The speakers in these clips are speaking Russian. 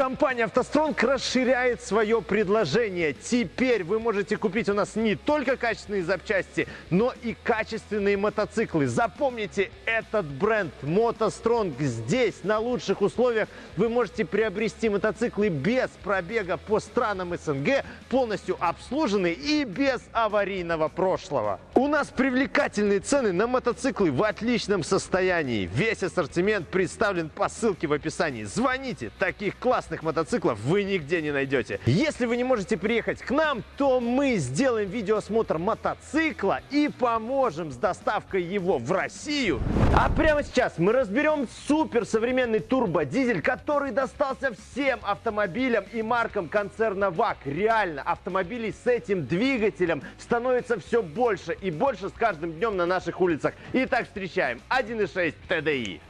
Компания «АвтоСтронг» расширяет свое предложение. Теперь вы можете купить у нас не только качественные запчасти, но и качественные мотоциклы. Запомните этот бренд «МотоСтронг». Здесь, на лучших условиях, вы можете приобрести мотоциклы без пробега по странам СНГ, полностью обслуженные и без аварийного прошлого. У нас привлекательные цены на мотоциклы в отличном состоянии. Весь ассортимент представлен по ссылке в описании. Звоните, таких классных классных мотоциклов вы нигде не найдете. Если вы не можете приехать к нам, то мы сделаем видеоосмотр мотоцикла и поможем с доставкой его в Россию. А прямо сейчас мы разберем супер современный турбодизель, который достался всем автомобилям и маркам концерна ВАК. Реально, автомобилей с этим двигателем становится все больше и больше с каждым днем на наших улицах. Итак, встречаем 1.6 TDI.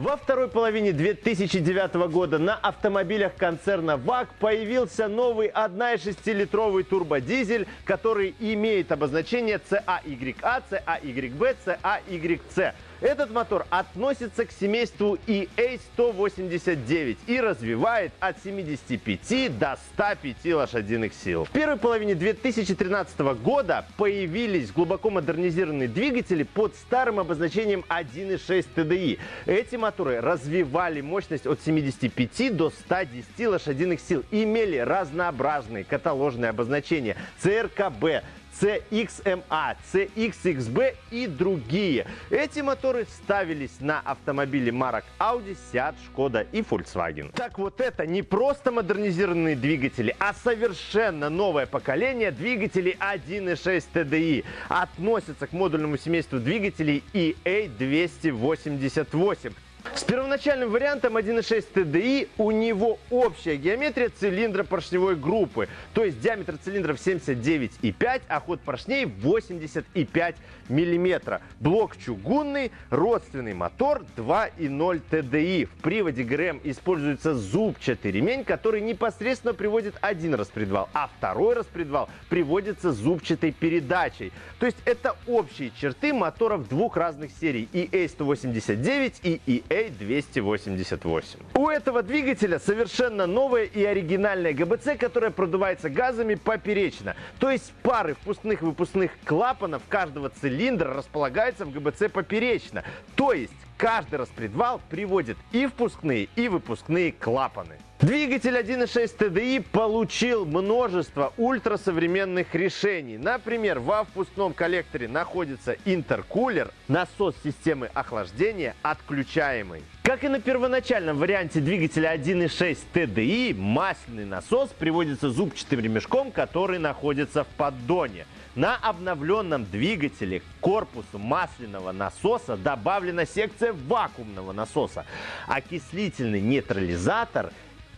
Во второй половине 2009 года на автомобилях концерна ВАК появился новый 1,6-литровый турбодизель, который имеет обозначение CAYA, CAYB, CAYC. Этот мотор относится к семейству EA189 и развивает от 75 до 105 лошадиных сил. В первой половине 2013 года появились глубоко модернизированные двигатели под старым обозначением 1.6 TDI. Эти моторы развивали мощность от 75 до 110 лошадиных сил и имели разнообразные каталожные обозначения CRKB, CXMA, CXXB и другие. Эти моторы ставились на автомобили марок Audi, Seat, Skoda и Volkswagen. Так вот это не просто модернизированные двигатели, а совершенно новое поколение двигателей 1.6 TDI. Относятся к модульному семейству двигателей EA288. С первоначальным вариантом 1.6 TDI у него общая геометрия цилиндра поршневой группы, то есть диаметр цилиндров 79,5, а ход поршней 85 мм. Блок чугунный, родственный мотор 2.0 TDI. В приводе ГРМ используется зубчатый ремень, который непосредственно приводит один распредвал, а второй распредвал приводится зубчатой передачей. То есть это общие черты моторов двух разных серий EA189 и EA288. У этого двигателя совершенно новая и оригинальная ГБЦ, которая продувается газами поперечно. То есть пары впускных и выпускных клапанов каждого цилиндра цилиндр располагается в ГБЦ поперечно. То есть каждый распредвал приводит и впускные, и выпускные клапаны. Двигатель 1.6 TDI получил множество ультрасовременных решений. Например, во впускном коллекторе находится интеркулер, насос системы охлаждения отключаемый. Как и на первоначальном варианте двигателя 1.6 TDI, масляный насос приводится зубчатым ремешком, который находится в поддоне. На обновленном двигателе к корпусу масляного насоса добавлена секция вакуумного насоса. Окислительный нейтрализатор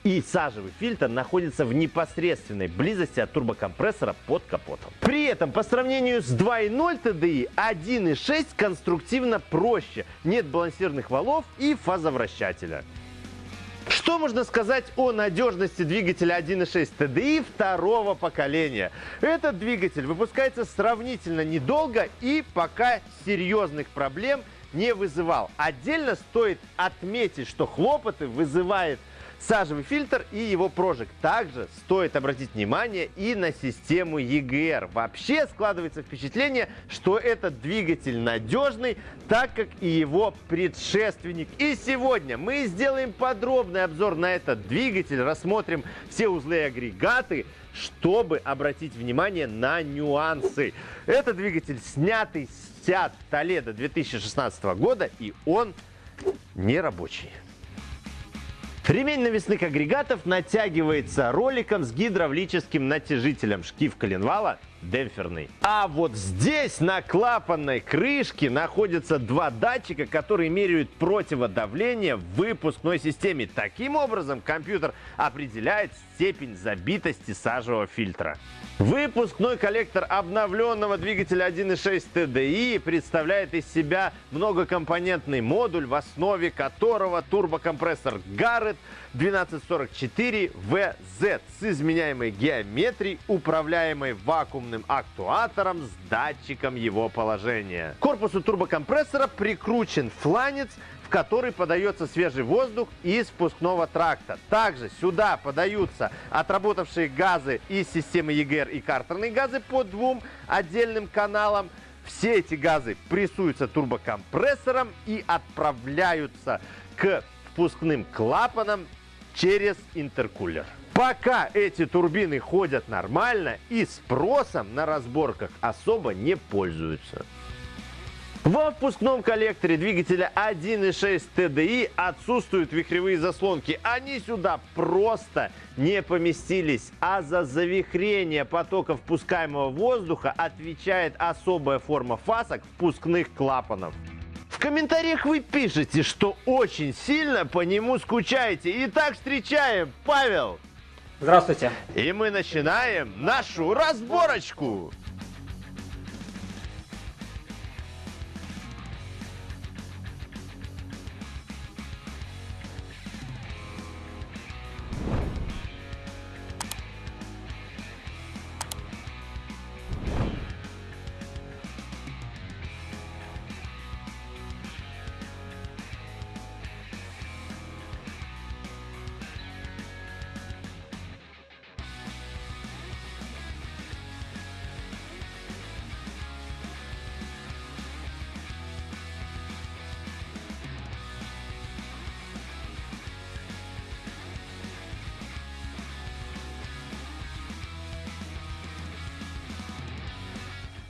и сажевый фильтр находятся в непосредственной близости от турбокомпрессора под капотом. При этом по сравнению с 2.0 TDI 1.6 конструктивно проще, нет балансирных валов и фазовращателя. Что можно сказать о надежности двигателя 1.6 TDI второго поколения? Этот двигатель выпускается сравнительно недолго и пока серьезных проблем не вызывал. Отдельно стоит отметить, что хлопоты вызывает сажевый фильтр и его прожиг. Также стоит обратить внимание и на систему EGR. Вообще складывается впечатление, что этот двигатель надежный, так как и его предшественник. И сегодня мы сделаем подробный обзор на этот двигатель, рассмотрим все узлы и агрегаты, чтобы обратить внимание на нюансы. Это двигатель снятый с Seat Toledo 2016 года и он не рабочий. Ремень навесных агрегатов натягивается роликом с гидравлическим натяжителем. Шкив коленвала демпферный. А вот здесь на клапанной крышке находятся два датчика, которые меряют противодавление в выпускной системе. Таким образом, компьютер определяет степень забитости сажевого фильтра. Выпускной коллектор обновленного двигателя 1.6 TDI представляет из себя многокомпонентный модуль, в основе которого турбокомпрессор Garrett 1244VZ с изменяемой геометрией, управляемой электронным актуатором с датчиком его положения. К корпусу турбокомпрессора прикручен фланец, в который подается свежий воздух из спускного тракта. Также сюда подаются отработавшие газы из системы EGR и картерные газы по двум отдельным каналам. Все эти газы прессуются турбокомпрессором и отправляются к впускным клапанам через интеркулер. Пока эти турбины ходят нормально и спросом на разборках особо не пользуются. Во впускном коллекторе двигателя 1.6 TDI отсутствуют вихревые заслонки. Они сюда просто не поместились. А за завихрение потока впускаемого воздуха отвечает особая форма фасок впускных клапанов. В комментариях вы пишете, что очень сильно по нему скучаете. Итак, встречаем Павел. Здравствуйте. И мы начинаем нашу разборочку.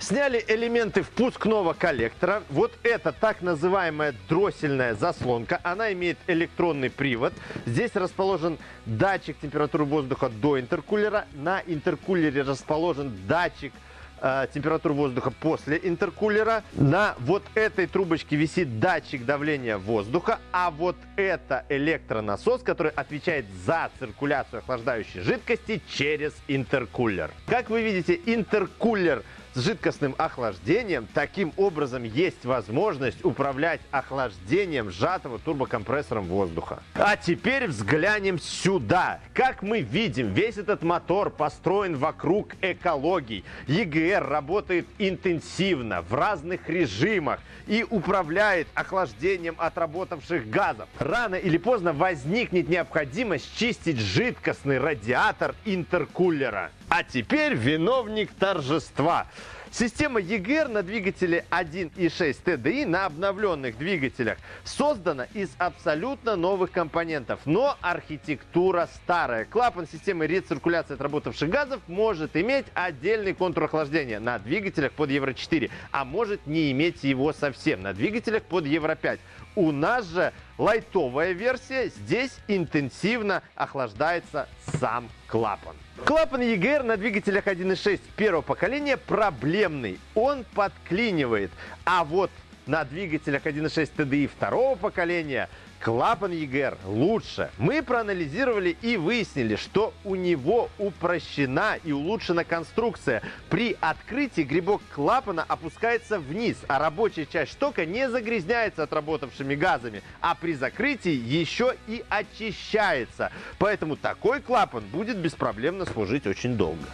Сняли элементы впускного коллектора. Вот это так называемая дроссельная заслонка. Она имеет электронный привод. Здесь расположен датчик температуры воздуха до интеркулера. На интеркулере расположен датчик э, температуры воздуха после интеркулера. На вот этой трубочке висит датчик давления воздуха, а вот это электронасос, который отвечает за циркуляцию охлаждающей жидкости через интеркулер. Как вы видите, интеркулер с жидкостным охлаждением. Таким образом есть возможность управлять охлаждением сжатого турбокомпрессором воздуха. А теперь взглянем сюда. Как мы видим, весь этот мотор построен вокруг экологии. EGR работает интенсивно, в разных режимах и управляет охлаждением отработавших газов. Рано или поздно возникнет необходимость чистить жидкостный радиатор интеркулера. А теперь виновник торжества. Система EGR на двигателе 1.6 TDI на обновленных двигателях создана из абсолютно новых компонентов, но архитектура старая. Клапан системы рециркуляции отработавших газов может иметь отдельный контур охлаждения на двигателях под Евро 4, а может не иметь его совсем на двигателях под Евро 5. У нас же лайтовая версия, здесь интенсивно охлаждается сам клапан. Клапан EGR на двигателях 1.6 первого поколения проблемный, он подклинивает. А вот на двигателях 1.6 TDI второго поколения клапан EGR лучше. Мы проанализировали и выяснили, что у него упрощена и улучшена конструкция. При открытии грибок клапана опускается вниз, а рабочая часть штока не загрязняется отработавшими газами, а при закрытии еще и очищается. Поэтому такой клапан будет беспроблемно служить очень долго.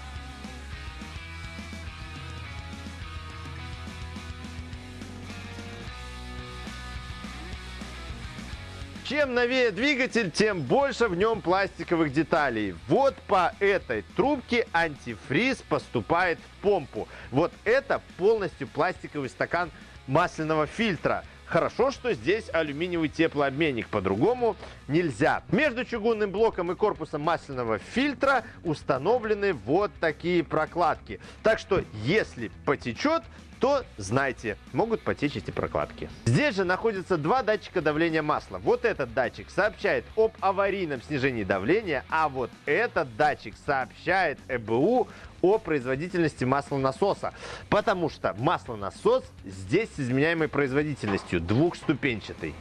Чем новее двигатель, тем больше в нем пластиковых деталей. Вот по этой трубке антифриз поступает в помпу. Вот это полностью пластиковый стакан масляного фильтра. Хорошо, что здесь алюминиевый теплообменник, по-другому нельзя. Между чугунным блоком и корпусом масляного фильтра установлены вот такие прокладки. Так что, если потечет, то знайте, могут потечь эти прокладки. Здесь же находятся два датчика давления масла. Вот этот датчик сообщает об аварийном снижении давления, а вот этот датчик сообщает ЭБУ о производительности маслонасоса. Потому что маслонасос здесь с изменяемой производительностью, двухступенчатый.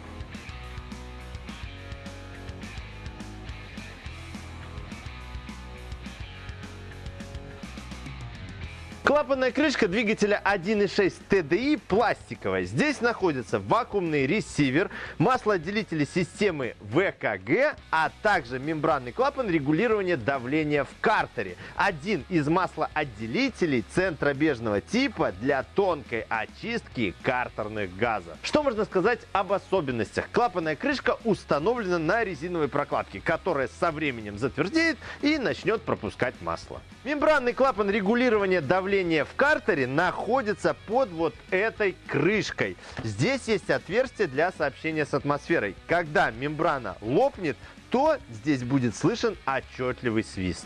Клапанная крышка двигателя 1.6 TDI пластиковая. Здесь находится вакуумный ресивер, маслоотделители системы ВКГ, а также мембранный клапан регулирования давления в картере. Один из маслоотделителей центробежного типа для тонкой очистки картерных газов. Что можно сказать об особенностях? Клапанная крышка установлена на резиновой прокладке, которая со временем затвердеет и начнет пропускать масло. Мембранный клапан регулирования давления в картере находится под вот этой крышкой. Здесь есть отверстие для сообщения с атмосферой. Когда мембрана лопнет, то здесь будет слышен отчетливый свист.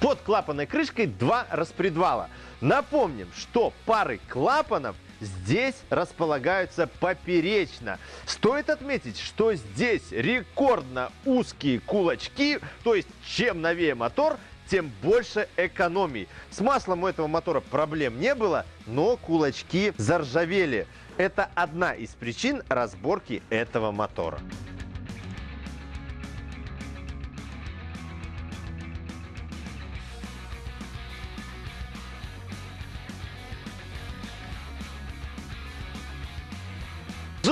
Под клапанной крышкой два распредвала. Напомним, что пары клапанов здесь располагаются поперечно. Стоит отметить, что здесь рекордно узкие кулачки, то есть чем новее мотор, тем больше экономий. С маслом у этого мотора проблем не было, но кулачки заржавели. Это одна из причин разборки этого мотора.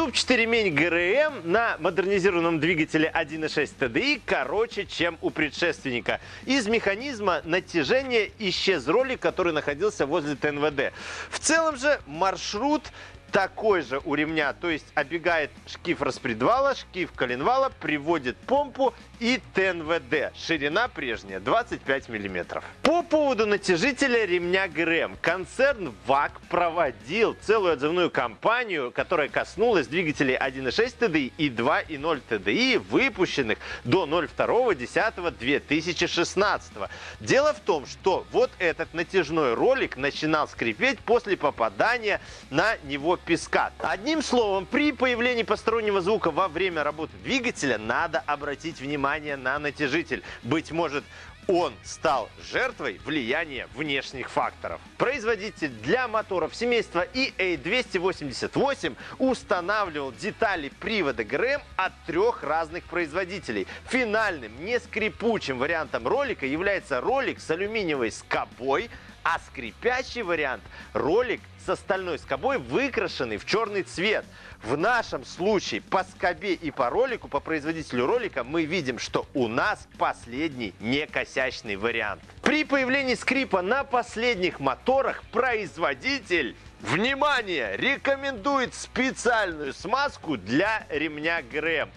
Зубчатый ремень ГРМ на модернизированном двигателе 1.6 TDI короче, чем у предшественника. Из механизма натяжения исчез ролик, который находился возле ТНВД. В целом же маршрут такой же у ремня, то есть оббегает шкив распредвала, шкив коленвала, приводит помпу и ТНВД. Ширина прежняя 25 мм. По поводу натяжителя ремня ГРМ. Концерн ВАК проводил целую отзывную кампанию, которая коснулась двигателей 1.6 TDI и 2.0 TDI, выпущенных до 02.10.2016. Дело в том, что вот этот натяжной ролик начинал скрипеть после попадания на него песка. Одним словом, при появлении постороннего звука во время работы двигателя надо обратить внимание на натяжитель. Быть может, он стал жертвой влияния внешних факторов. Производитель для моторов семейства EA288 устанавливал детали привода ГРМ от трех разных производителей. Финальным, не скрипучим вариантом ролика является ролик с алюминиевой скобой, а скрипящий вариант – ролик с остальной скобой, выкрашенный в черный цвет. В нашем случае по скобе и по ролику, по производителю ролика, мы видим, что у нас последний некосячный вариант. При появлении скрипа на последних моторах производитель Внимание! Рекомендует специальную смазку для ремня ГРМ.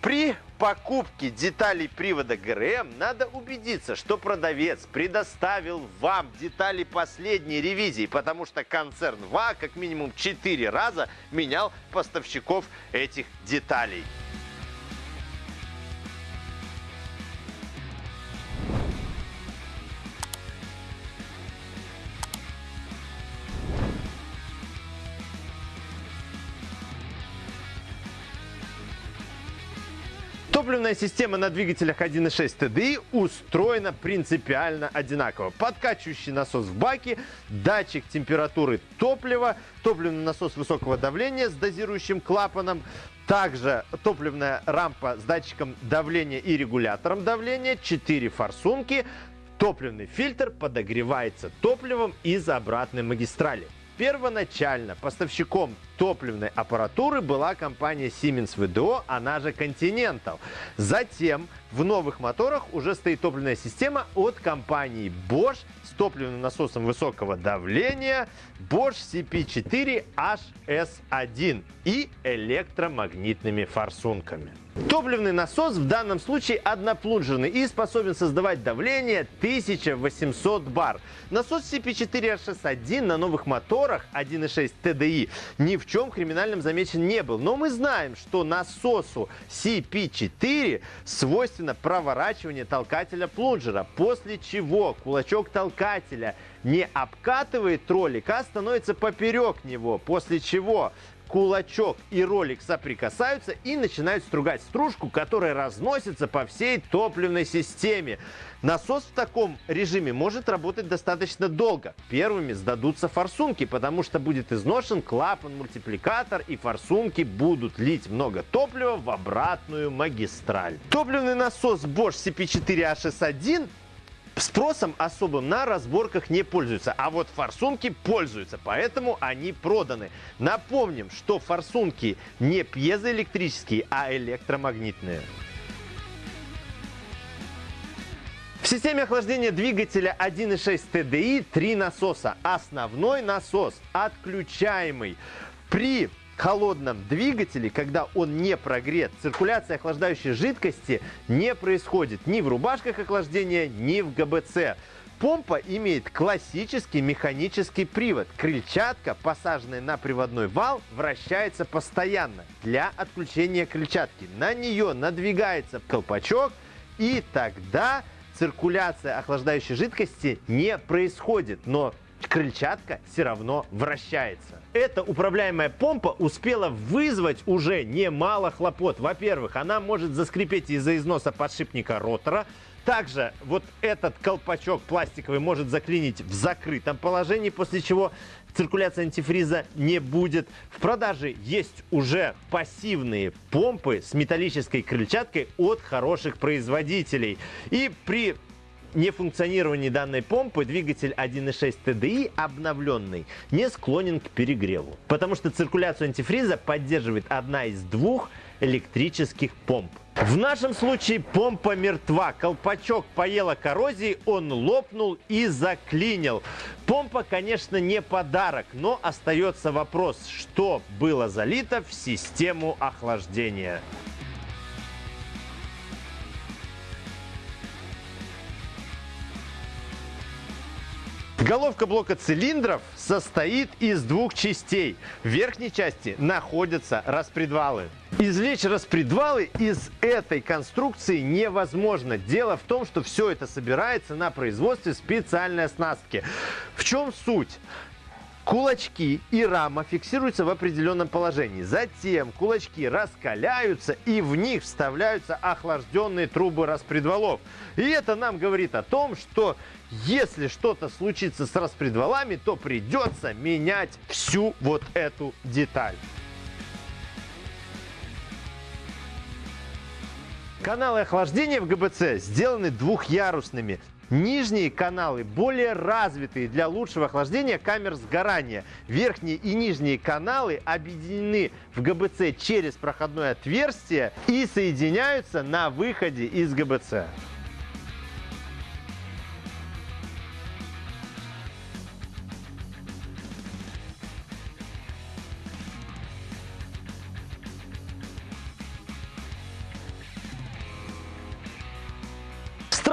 При покупке деталей привода ГРМ надо убедиться, что продавец предоставил вам детали последней ревизии, потому что концерн ВА как минимум 4 раза менял поставщиков этих деталей. Топливная система на двигателях 1.6 TDI устроена принципиально одинаково. Подкачивающий насос в баке, датчик температуры топлива, топливный насос высокого давления с дозирующим клапаном, также топливная рампа с датчиком давления и регулятором давления, 4 форсунки, топливный фильтр подогревается топливом из обратной магистрали. Первоначально поставщиком топливной аппаратуры была компания Siemens VDO, она же Continental. Затем в новых моторах уже стоит топливная система от компании Bosch с топливным насосом высокого давления Bosch CP4HS1 и электромагнитными форсунками. Топливный насос в данном случае одноплунжерный и способен создавать давление 1800 бар. Насос CP4HS1 на новых моторах 1.6 TDI ни в чем криминальном замечен не был. Но мы знаем, что насосу CP4 свойственно проворачивание толкателя плунжера, после чего кулачок толкателя не обкатывает ролик, а становится поперек него, после чего кулачок и ролик соприкасаются и начинают стругать стружку, которая разносится по всей топливной системе. Насос в таком режиме может работать достаточно долго. Первыми сдадутся форсунки, потому что будет изношен клапан-мультипликатор и форсунки будут лить много топлива в обратную магистраль. Топливный насос Bosch CP4HS1 Спросом особым на разборках не пользуются, а вот форсунки пользуются, поэтому они проданы. Напомним, что форсунки не пьезоэлектрические, а электромагнитные. В системе охлаждения двигателя 1.6 TDI три насоса. Основной насос отключаемый. При холодном двигателе, когда он не прогрет, циркуляция охлаждающей жидкости не происходит ни в рубашках охлаждения, ни в ГБЦ. Помпа имеет классический механический привод. Крыльчатка, посаженная на приводной вал, вращается постоянно для отключения крыльчатки. На нее надвигается колпачок, и тогда циркуляция охлаждающей жидкости не происходит. Но крыльчатка все равно вращается. Эта управляемая помпа успела вызвать уже немало хлопот. Во-первых, она может заскрипеть из-за износа подшипника ротора, также вот этот колпачок пластиковый может заклинить в закрытом положении, после чего циркуляция антифриза не будет. В продаже есть уже пассивные помпы с металлической крыльчаткой от хороших производителей. И при нефункционировании данной помпы двигатель 1.6 TDI обновленный не склонен к перегреву, потому что циркуляцию антифриза поддерживает одна из двух электрических помп. В нашем случае помпа мертва. Колпачок поела коррозии, он лопнул и заклинил. Помпа, конечно, не подарок, но остается вопрос, что было залито в систему охлаждения. Головка блока цилиндров состоит из двух частей. В верхней части находятся распредвалы. Извлечь распредвалы из этой конструкции невозможно. Дело в том, что все это собирается на производстве специальной оснастки. В чем суть? Кулачки и рама фиксируются в определенном положении. Затем кулачки раскаляются и в них вставляются охлажденные трубы распредвалов. И это нам говорит о том, что если что-то случится с распредвалами, то придется менять всю вот эту деталь. Каналы охлаждения в ГБЦ сделаны двухъярусными. Нижние каналы более развитые для лучшего охлаждения камер сгорания. Верхние и нижние каналы объединены в ГБЦ через проходное отверстие и соединяются на выходе из ГБЦ.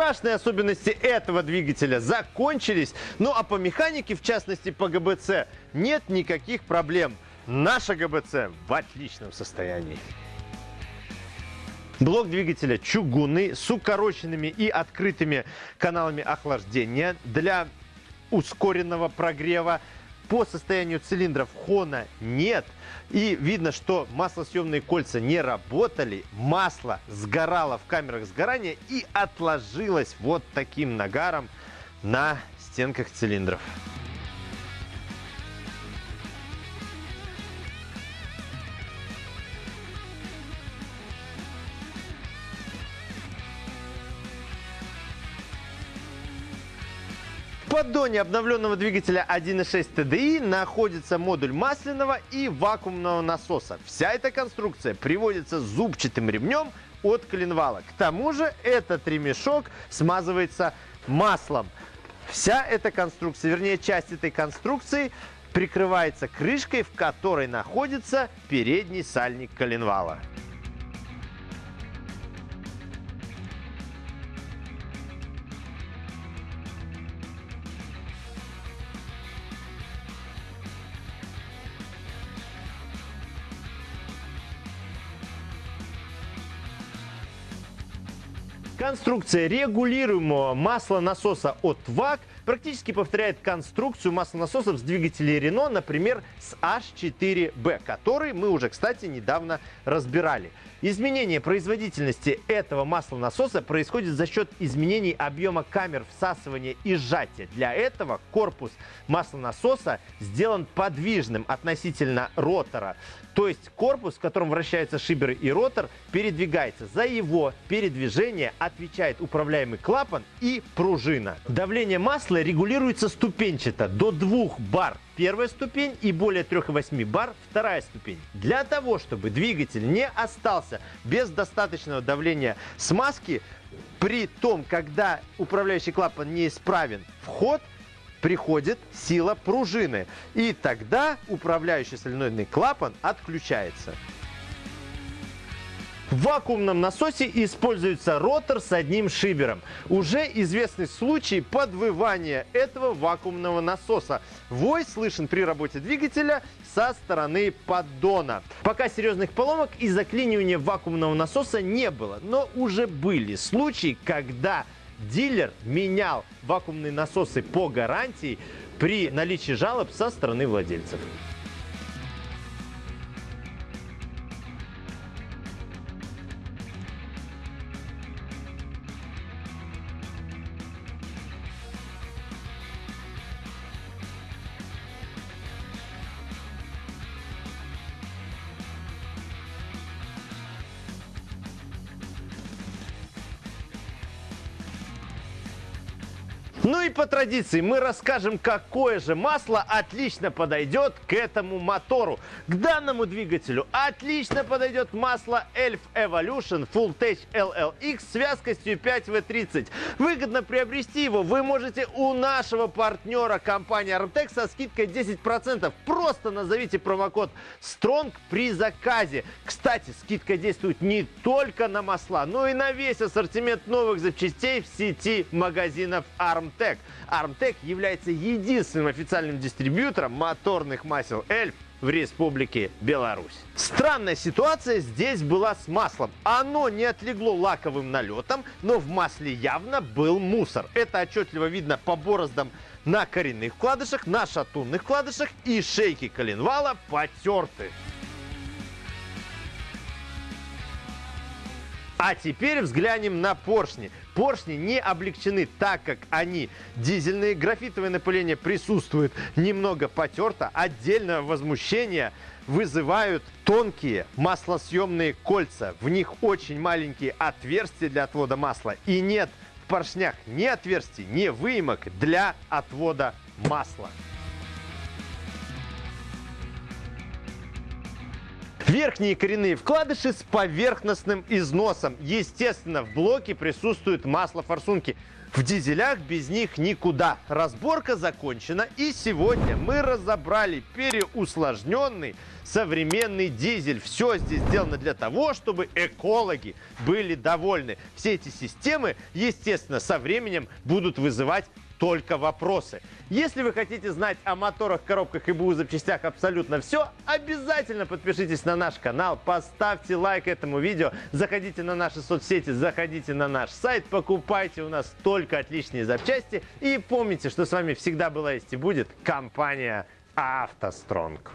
Страшные особенности этого двигателя закончились. Ну а по механике, в частности по ГБЦ, нет никаких проблем. Наша ГБЦ в отличном состоянии. Блок двигателя чугунный с укороченными и открытыми каналами охлаждения для ускоренного прогрева. По состоянию цилиндров хона нет. И видно, что маслосъемные кольца не работали. Масло сгорало в камерах сгорания и отложилось вот таким нагаром на стенках цилиндров. Поддоне обновленного двигателя 1.6 TDI находится модуль масляного и вакуумного насоса. Вся эта конструкция приводится зубчатым ремнем от коленвала. К тому же этот ремешок смазывается маслом. Вся эта конструкция, вернее часть этой конструкции прикрывается крышкой, в которой находится передний сальник коленвала. Конструкция регулируемого масла насоса от ВАК практически повторяет конструкцию маслонасосов с двигателей Renault, например, с H4B, который мы уже, кстати, недавно разбирали. Изменение производительности этого маслонасоса происходит за счет изменений объема камер всасывания и сжатия. Для этого корпус маслонасоса сделан подвижным относительно ротора. То есть корпус, в котором вращаются шиберы и ротор, передвигается. За его передвижение отвечает управляемый клапан и пружина. Давление масла регулируется ступенчато до 2 бар первая ступень и более 3,8 бар вторая ступень. Для того, чтобы двигатель не остался без достаточного давления смазки, при том, когда управляющий клапан неисправен, вход – приходит сила пружины. И тогда управляющий соленоидный клапан отключается. В вакуумном насосе используется ротор с одним шибером. Уже известный случай подвывания этого вакуумного насоса. Вой слышен при работе двигателя со стороны поддона. Пока серьезных поломок и заклинивания вакуумного насоса не было, но уже были случаи, когда дилер менял вакуумные насосы по гарантии при наличии жалоб со стороны владельцев. По традиции мы расскажем, какое же масло отлично подойдет к этому мотору. К данному двигателю отлично подойдет масло Elf Evolution Full Tech LLX с вязкостью 5W30. Выгодно приобрести его вы можете у нашего партнера компании Armtec со скидкой 10%. Просто назовите промокод STRONG при заказе. Кстати, скидка действует не только на масла, но и на весь ассортимент новых запчастей в сети магазинов Armtec. Armtec является единственным официальным дистрибьютором моторных масел Эльф в Республике Беларусь. Странная ситуация здесь была с маслом. Оно не отлегло лаковым налетом, но в масле явно был мусор. Это отчетливо видно по бороздам на коренных вкладышах, на шатунных вкладышах и шейки коленвала потерты. А теперь взглянем на поршни. Поршни не облегчены, так как они дизельные. Графитовое напыление присутствует немного потерто. Отдельное возмущение вызывают тонкие маслосъемные кольца. В них очень маленькие отверстия для отвода масла. И нет в поршнях ни отверстий, ни выемок для отвода масла. Верхние коренные вкладыши с поверхностным износом. Естественно, в блоке присутствует масло форсунки. В дизелях без них никуда. Разборка закончена и сегодня мы разобрали переусложненный современный дизель. Все здесь сделано для того, чтобы экологи были довольны. Все эти системы, естественно, со временем будут вызывать только вопросы. Если вы хотите знать о моторах, коробках и БУ запчастях абсолютно все, обязательно подпишитесь на наш канал, поставьте лайк этому видео, заходите на наши соцсети, заходите на наш сайт, покупайте у нас только отличные запчасти и помните, что с вами всегда была есть и будет компания «АвтоСтронг».